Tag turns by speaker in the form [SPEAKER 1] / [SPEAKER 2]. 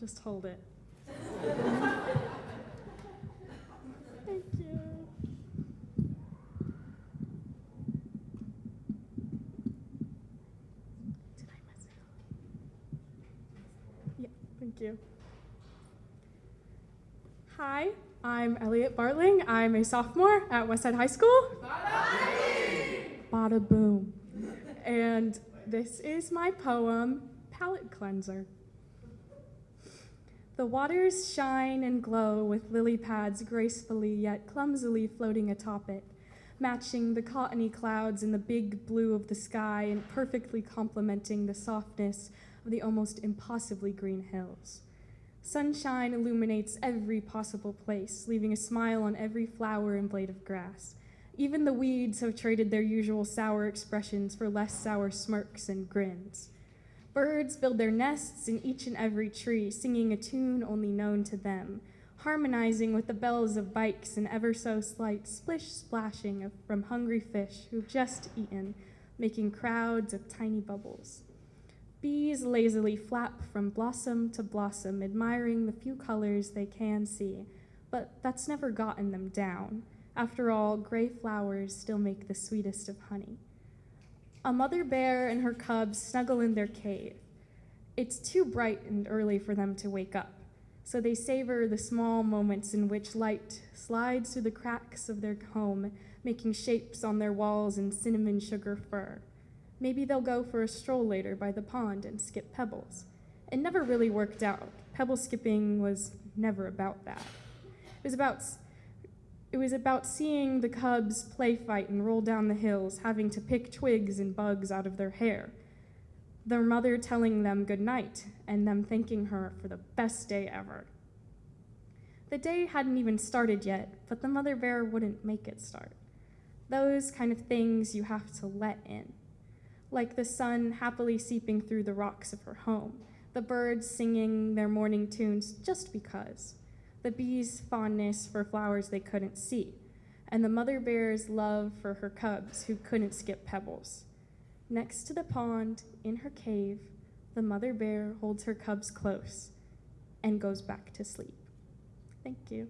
[SPEAKER 1] Just hold it. Thank you. Did I mess it up? Yeah, thank you. Hi, I'm Elliot Bartling. I'm a sophomore at Westside High School. Bada boom. And this is my poem, Palette Cleanser. The waters shine and glow with lily pads gracefully yet clumsily floating atop it, matching the cottony clouds in the big blue of the sky and perfectly complementing the softness of the almost impossibly green hills. Sunshine illuminates every possible place, leaving a smile on every flower and blade of grass. Even the weeds have traded their usual sour expressions for less sour smirks and grins. Birds build their nests in each and every tree, singing a tune only known to them, harmonizing with the bells of bikes and ever so slight splish splashing of, from hungry fish who've just eaten, making crowds of tiny bubbles. Bees lazily flap from blossom to blossom, admiring the few colors they can see, but that's never gotten them down. After all, gray flowers still make the sweetest of honey. A mother bear and her cubs snuggle in their cave. It's too bright and early for them to wake up, so they savor the small moments in which light slides through the cracks of their home, making shapes on their walls in cinnamon sugar fur. Maybe they'll go for a stroll later by the pond and skip pebbles. It never really worked out. Pebble skipping was never about that. It was about it was about seeing the cubs play fight and roll down the hills, having to pick twigs and bugs out of their hair. Their mother telling them good night and them thanking her for the best day ever. The day hadn't even started yet, but the mother bear wouldn't make it start. Those kind of things you have to let in like the sun happily seeping through the rocks of her home, the birds singing their morning tunes just because, the bees' fondness for flowers they couldn't see, and the mother bear's love for her cubs who couldn't skip pebbles. Next to the pond, in her cave, the mother bear holds her cubs close and goes back to sleep. Thank you.